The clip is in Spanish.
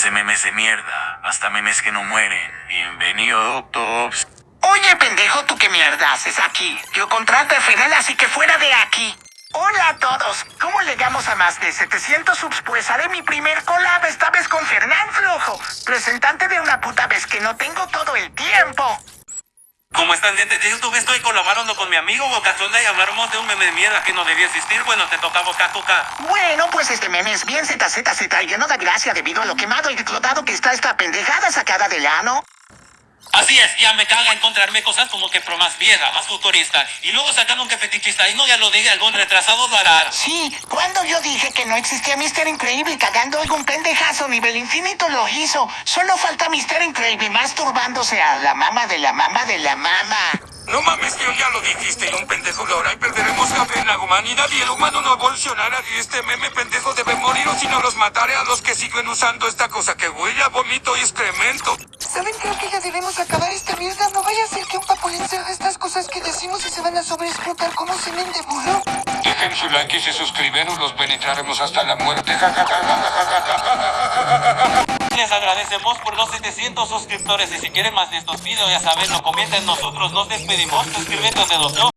Ese memes de mierda, hasta memes que no mueren. Bienvenido, Tops. Oye, pendejo, ¿tú qué mierda haces aquí? Yo contrato a Fidel, así que fuera de aquí. Hola a todos. ¿Cómo llegamos a más de 700 subs? Pues haré mi primer collab, esta vez con Fernán Flojo, representante de una puta vez que no tengo todo el tiempo. ¿Cómo están, de YouTube? Estoy colaborando con mi amigo Bocazonda y hablamos de un meme de mierda que no debía existir. Bueno, te toca Boca Tuca. Bueno, pues este meme es bien ZZZ lleno de gracia debido a lo quemado y explotado que está esta pendejada sacada del ano. Así es, ya me caga encontrarme cosas como que pro más vieja, más futurista. Y luego sacaron que fetichista y no ya lo dije, algún retrasado lo hará. Sí, cuando yo dije que no existía Mister Increíble cagando algún pendejazo nivel infinito lo hizo. Solo falta Mister Increíble masturbándose a la mama de la mama de la mama. No mames, tío, ya lo dijiste, un pendejo lo hará y perderemos café en la humanidad y el humano no evolucionará y este meme pendejo debe morir o si no los mataré a los que siguen usando esta cosa que huele a vómito y excremento. Debemos acabar esta mierda. No vaya a ser que un papulín se haga estas cosas que decimos y se van a sobreexplotar como semen de burro. Dejen su like y se suscriben o los penetraremos hasta la muerte. Les agradecemos por los 700 suscriptores y si quieren más de estos videos ya saben, lo comenten nosotros nos despedimos. Suscríbete donde los.